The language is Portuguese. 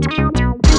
Tchau, tchau.